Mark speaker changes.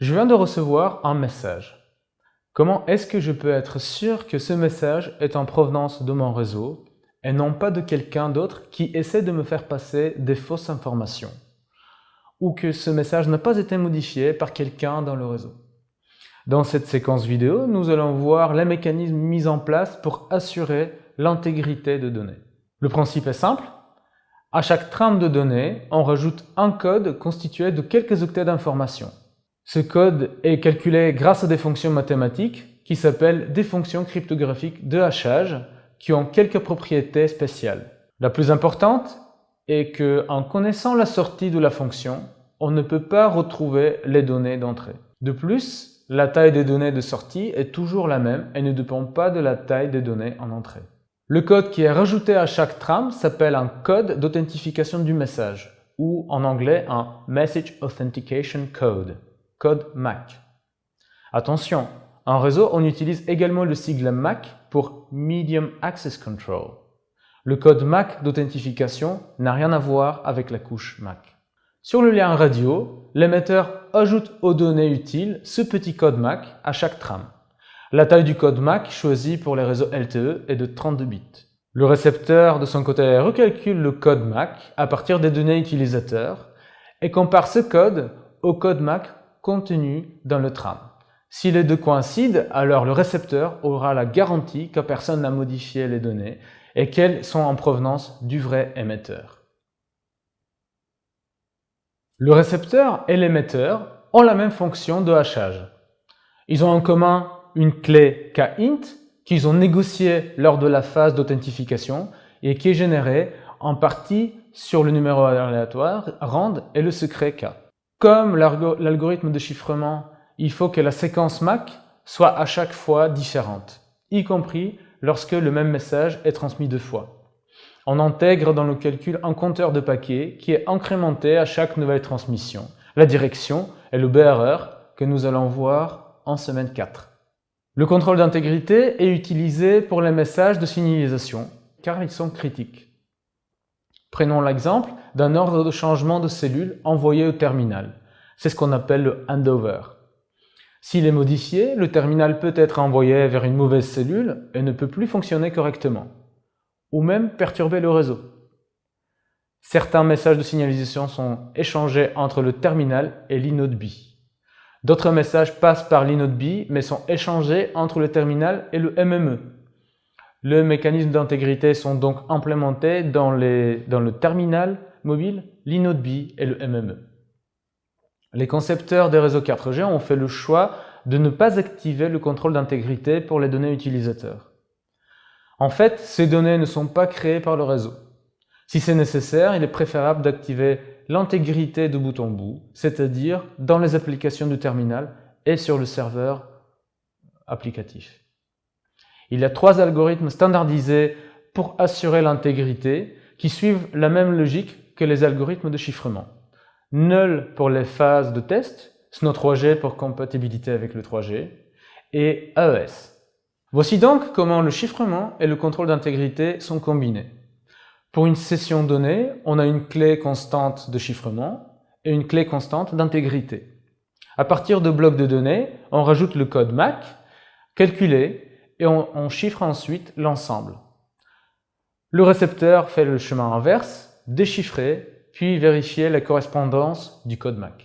Speaker 1: Je viens de recevoir un message. Comment est-ce que je peux être sûr que ce message est en provenance de mon réseau et non pas de quelqu'un d'autre qui essaie de me faire passer des fausses informations ou que ce message n'a pas été modifié par quelqu'un dans le réseau? Dans cette séquence vidéo, nous allons voir les mécanismes mis en place pour assurer l'intégrité de données. Le principe est simple. À chaque trame de données, on rajoute un code constitué de quelques octets d'informations. Ce code est calculé grâce à des fonctions mathématiques qui s'appellent des fonctions cryptographiques de hachage qui ont quelques propriétés spéciales. La plus importante est que, en connaissant la sortie de la fonction, on ne peut pas retrouver les données d'entrée. De plus, la taille des données de sortie est toujours la même et ne dépend pas de la taille des données en entrée. Le code qui est rajouté à chaque trame s'appelle un code d'authentification du message, ou en anglais un Message Authentication Code code MAC. Attention, en réseau, on utilise également le sigle MAC pour Medium Access Control. Le code MAC d'authentification n'a rien à voir avec la couche MAC. Sur le lien radio, l'émetteur ajoute aux données utiles ce petit code MAC à chaque trame. La taille du code MAC choisi pour les réseaux LTE est de 32 bits. Le récepteur, de son côté, recalcule le code MAC à partir des données utilisateurs et compare ce code au code MAC contenu dans le tram. Si les deux coïncident, alors le récepteur aura la garantie que personne n'a modifié les données et qu'elles sont en provenance du vrai émetteur. Le récepteur et l'émetteur ont la même fonction de hachage. Ils ont en commun une clé kint qu'ils ont négociée lors de la phase d'authentification et qui est générée en partie sur le numéro aléatoire RAND et le secret K. Comme l'algorithme de chiffrement, il faut que la séquence MAC soit à chaque fois différente, y compris lorsque le même message est transmis deux fois. On intègre dans le calcul un compteur de paquets qui est incrémenté à chaque nouvelle transmission, la direction et le BRR que nous allons voir en semaine 4. Le contrôle d'intégrité est utilisé pour les messages de signalisation, car ils sont critiques. Prenons l'exemple d'un ordre de changement de cellule envoyé au terminal. C'est ce qu'on appelle le handover. S'il est modifié, le terminal peut être envoyé vers une mauvaise cellule et ne peut plus fonctionner correctement, ou même perturber le réseau. Certains messages de signalisation sont échangés entre le terminal et l'inode B. D'autres messages passent par l'inode B mais sont échangés entre le terminal et le MME, les mécanismes d'intégrité sont donc implémentés dans, le terminal mobile, l'inode B et le MME. Les concepteurs des réseaux 4G ont fait le choix de ne pas activer le contrôle d'intégrité pour les données utilisateurs. En fait, ces données ne sont pas créées par le réseau. Si c'est nécessaire, il est préférable d'activer l'intégrité de bout en bout, c'est-à-dire dans les applications du terminal et sur le serveur applicatif. Il y a trois algorithmes standardisés pour assurer l'intégrité qui suivent la même logique que les algorithmes de chiffrement. Null pour les phases de test, SNO3G pour compatibilité avec le 3G et AES. Voici donc comment le chiffrement et le contrôle d'intégrité sont combinés. Pour une session donnée, on a une clé constante de chiffrement et une clé constante d'intégrité. À partir de blocs de données, on rajoute le code MAC, calculé et on, chiffre ensuite l'ensemble. Le récepteur fait le chemin inverse, déchiffrer, puis vérifier la correspondance du code MAC.